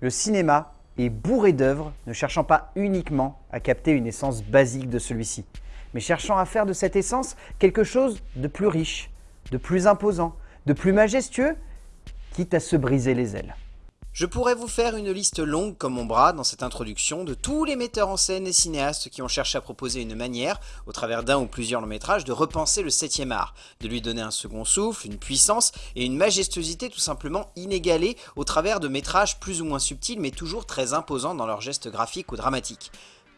Le cinéma est bourré d'œuvres ne cherchant pas uniquement à capter une essence basique de celui-ci, mais cherchant à faire de cette essence quelque chose de plus riche, de plus imposant, de plus majestueux, quitte à se briser les ailes. Je pourrais vous faire une liste longue comme mon bras dans cette introduction de tous les metteurs en scène et cinéastes qui ont cherché à proposer une manière, au travers d'un ou plusieurs longs métrages, de repenser le 7 art, de lui donner un second souffle, une puissance et une majestuosité tout simplement inégalée au travers de métrages plus ou moins subtils mais toujours très imposants dans leurs gestes graphiques ou dramatiques.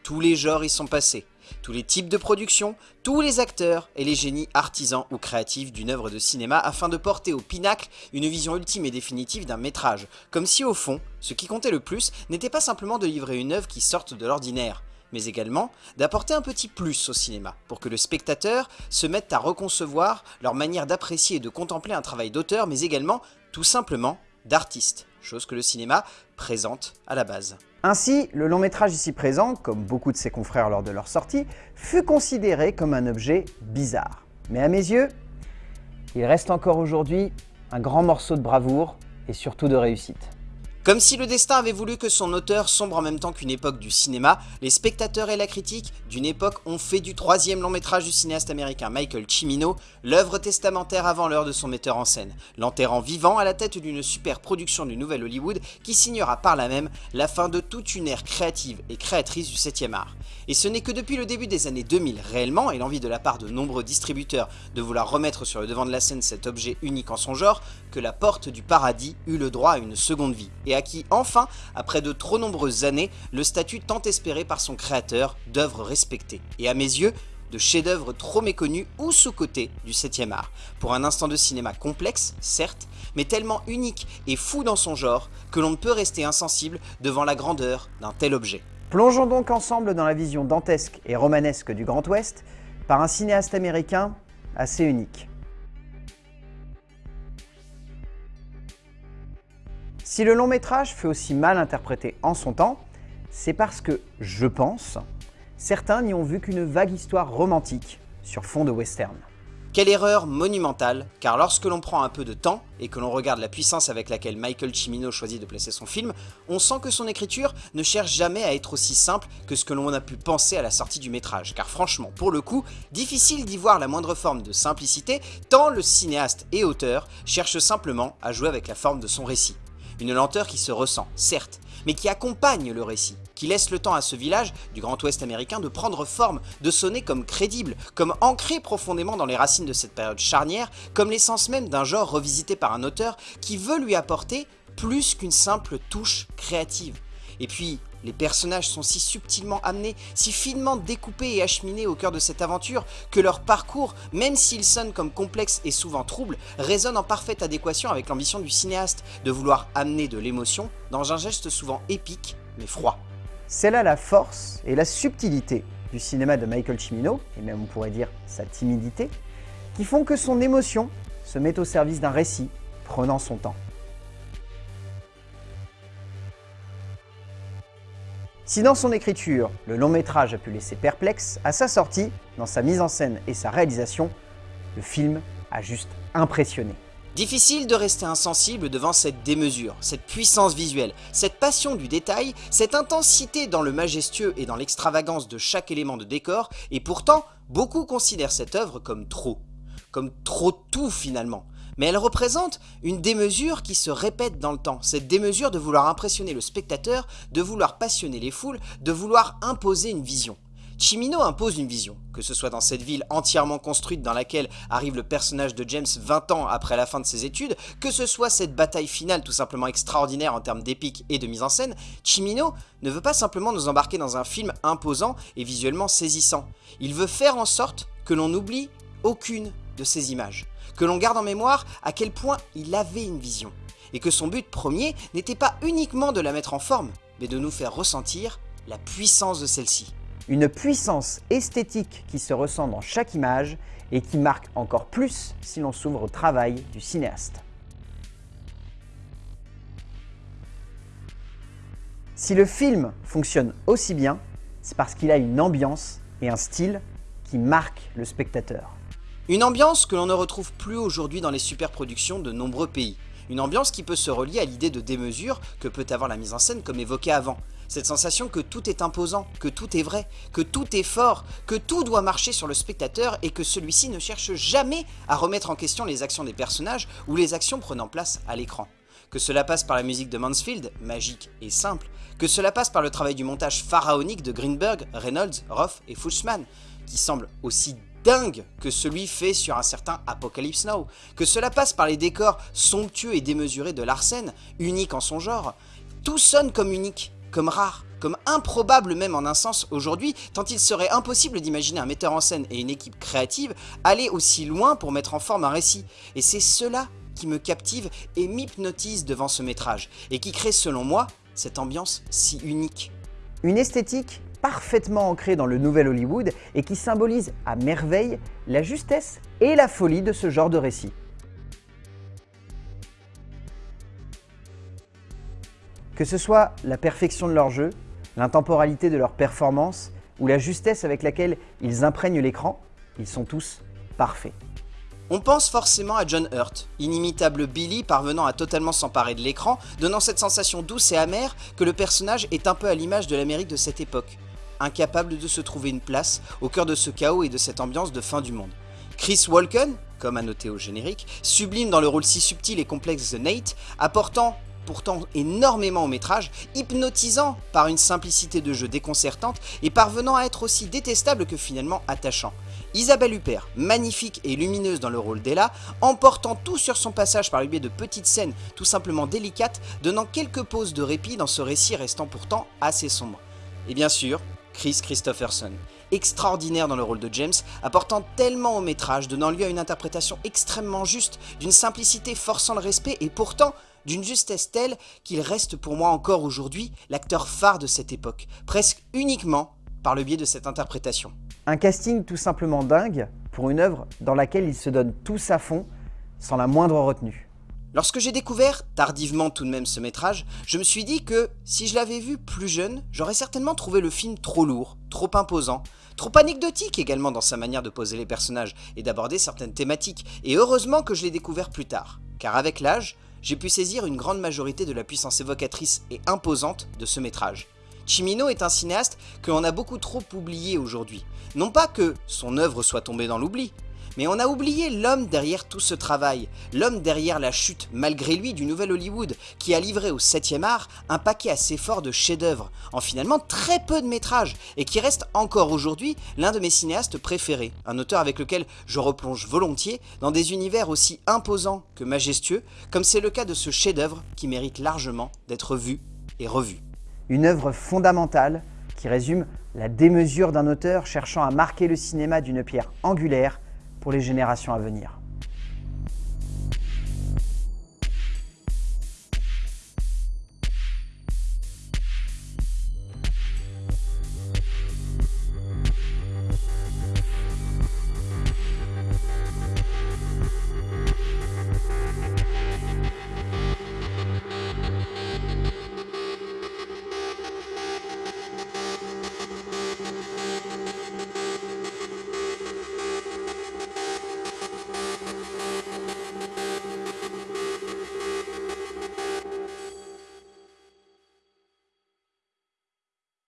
Tous les genres y sont passés, tous les types de production, tous les acteurs et les génies artisans ou créatifs d'une œuvre de cinéma afin de porter au pinacle une vision ultime et définitive d'un métrage, comme si au fond, ce qui comptait le plus n'était pas simplement de livrer une œuvre qui sorte de l'ordinaire, mais également d'apporter un petit plus au cinéma, pour que le spectateur se mette à reconcevoir leur manière d'apprécier et de contempler un travail d'auteur, mais également, tout simplement, d'artiste, chose que le cinéma présente à la base. Ainsi, le long métrage ici présent, comme beaucoup de ses confrères lors de leur sortie, fut considéré comme un objet bizarre. Mais à mes yeux, il reste encore aujourd'hui un grand morceau de bravoure et surtout de réussite. Comme si le destin avait voulu que son auteur sombre en même temps qu'une époque du cinéma, les spectateurs et la critique d'une époque ont fait du troisième long métrage du cinéaste américain Michael Cimino l'œuvre testamentaire avant l'heure de son metteur en scène, l'enterrant vivant à la tête d'une super production du Nouvel Hollywood qui signera par là même la fin de toute une ère créative et créatrice du 7 art. Et ce n'est que depuis le début des années 2000 réellement, et l'envie de la part de nombreux distributeurs de vouloir remettre sur le devant de la scène cet objet unique en son genre, que la porte du paradis eut le droit à une seconde vie, à qui enfin, après de trop nombreuses années, le statut tant espéré par son créateur d'œuvre respectée. Et à mes yeux, de chefs-d'œuvre trop méconnus ou sous-cotés du 7ème art, pour un instant de cinéma complexe, certes, mais tellement unique et fou dans son genre que l'on ne peut rester insensible devant la grandeur d'un tel objet. Plongeons donc ensemble dans la vision dantesque et romanesque du Grand Ouest par un cinéaste américain assez unique. Si le long métrage fut aussi mal interprété en son temps, c'est parce que, je pense, certains n'y ont vu qu'une vague histoire romantique sur fond de western. Quelle erreur monumentale, car lorsque l'on prend un peu de temps et que l'on regarde la puissance avec laquelle Michael Cimino choisit de placer son film, on sent que son écriture ne cherche jamais à être aussi simple que ce que l'on a pu penser à la sortie du métrage, car franchement, pour le coup, difficile d'y voir la moindre forme de simplicité, tant le cinéaste et auteur cherche simplement à jouer avec la forme de son récit. Une lenteur qui se ressent, certes, mais qui accompagne le récit, qui laisse le temps à ce village du Grand Ouest américain de prendre forme, de sonner comme crédible, comme ancré profondément dans les racines de cette période charnière, comme l'essence même d'un genre revisité par un auteur qui veut lui apporter plus qu'une simple touche créative. Et puis, les personnages sont si subtilement amenés, si finement découpés et acheminés au cœur de cette aventure que leur parcours, même s'ils sonnent comme complexes et souvent troubles, résonne en parfaite adéquation avec l'ambition du cinéaste de vouloir amener de l'émotion dans un geste souvent épique mais froid. C'est là la force et la subtilité du cinéma de Michael Cimino, et même on pourrait dire sa timidité, qui font que son émotion se met au service d'un récit prenant son temps. Si dans son écriture, le long métrage a pu laisser perplexe, à sa sortie, dans sa mise en scène et sa réalisation, le film a juste impressionné. Difficile de rester insensible devant cette démesure, cette puissance visuelle, cette passion du détail, cette intensité dans le majestueux et dans l'extravagance de chaque élément de décor, et pourtant, beaucoup considèrent cette œuvre comme trop. Comme trop tout finalement mais elle représente une démesure qui se répète dans le temps. Cette démesure de vouloir impressionner le spectateur, de vouloir passionner les foules, de vouloir imposer une vision. Chimino impose une vision, que ce soit dans cette ville entièrement construite dans laquelle arrive le personnage de James 20 ans après la fin de ses études, que ce soit cette bataille finale tout simplement extraordinaire en termes d'épique et de mise en scène, Chimino ne veut pas simplement nous embarquer dans un film imposant et visuellement saisissant. Il veut faire en sorte que l'on n'oublie aucune de ces images que l'on garde en mémoire à quel point il avait une vision, et que son but premier n'était pas uniquement de la mettre en forme, mais de nous faire ressentir la puissance de celle-ci. Une puissance esthétique qui se ressent dans chaque image et qui marque encore plus si l'on s'ouvre au travail du cinéaste. Si le film fonctionne aussi bien, c'est parce qu'il a une ambiance et un style qui marquent le spectateur. Une ambiance que l'on ne retrouve plus aujourd'hui dans les superproductions de nombreux pays. Une ambiance qui peut se relier à l'idée de démesure que peut avoir la mise en scène comme évoqué avant. Cette sensation que tout est imposant, que tout est vrai, que tout est fort, que tout doit marcher sur le spectateur et que celui-ci ne cherche jamais à remettre en question les actions des personnages ou les actions prenant place à l'écran. Que cela passe par la musique de Mansfield, magique et simple, que cela passe par le travail du montage pharaonique de Greenberg, Reynolds, Roth et Fuchsman, qui semble aussi dingue que celui fait sur un certain Apocalypse Now, que cela passe par les décors somptueux et démesurés de Larsen, unique en son genre, tout sonne comme unique, comme rare, comme improbable même en un sens aujourd'hui, tant il serait impossible d'imaginer un metteur en scène et une équipe créative aller aussi loin pour mettre en forme un récit. Et c'est cela qui me captive et m'hypnotise devant ce métrage, et qui crée selon moi cette ambiance si unique. Une esthétique parfaitement ancrée dans le nouvel Hollywood et qui symbolise à merveille la justesse et la folie de ce genre de récit. Que ce soit la perfection de leur jeu, l'intemporalité de leur performance ou la justesse avec laquelle ils imprègnent l'écran, ils sont tous parfaits. On pense forcément à John Hurt, inimitable Billy parvenant à totalement s'emparer de l'écran, donnant cette sensation douce et amère que le personnage est un peu à l'image de l'Amérique de cette époque, incapable de se trouver une place au cœur de ce chaos et de cette ambiance de fin du monde. Chris Walken, comme noter au générique, sublime dans le rôle si subtil et complexe de Nate, apportant pourtant énormément au métrage, hypnotisant par une simplicité de jeu déconcertante et parvenant à être aussi détestable que finalement attachant. Isabelle Huppert, magnifique et lumineuse dans le rôle d'Ella, emportant tout sur son passage par le biais de petites scènes tout simplement délicates, donnant quelques pauses de répit dans ce récit restant pourtant assez sombre. Et bien sûr, Chris Christopherson, extraordinaire dans le rôle de James, apportant tellement au métrage, donnant lieu à une interprétation extrêmement juste, d'une simplicité forçant le respect et pourtant d'une justesse telle qu'il reste pour moi encore aujourd'hui l'acteur phare de cette époque, presque uniquement par le biais de cette interprétation. Un casting tout simplement dingue pour une œuvre dans laquelle ils se donnent tous à fond, sans la moindre retenue. Lorsque j'ai découvert tardivement tout de même ce métrage, je me suis dit que si je l'avais vu plus jeune, j'aurais certainement trouvé le film trop lourd, trop imposant, trop anecdotique également dans sa manière de poser les personnages et d'aborder certaines thématiques, et heureusement que je l'ai découvert plus tard, car avec l'âge, j'ai pu saisir une grande majorité de la puissance évocatrice et imposante de ce métrage. Chimino est un cinéaste que l'on a beaucoup trop oublié aujourd'hui. Non pas que son œuvre soit tombée dans l'oubli, mais on a oublié l'homme derrière tout ce travail, l'homme derrière la chute, malgré lui, du nouvel Hollywood, qui a livré au 7ème art un paquet assez fort de chefs-d'œuvre, en finalement très peu de métrages, et qui reste encore aujourd'hui l'un de mes cinéastes préférés, un auteur avec lequel je replonge volontiers dans des univers aussi imposants que majestueux, comme c'est le cas de ce chef-d'œuvre qui mérite largement d'être vu et revu. Une œuvre fondamentale qui résume la démesure d'un auteur cherchant à marquer le cinéma d'une pierre angulaire pour les générations à venir.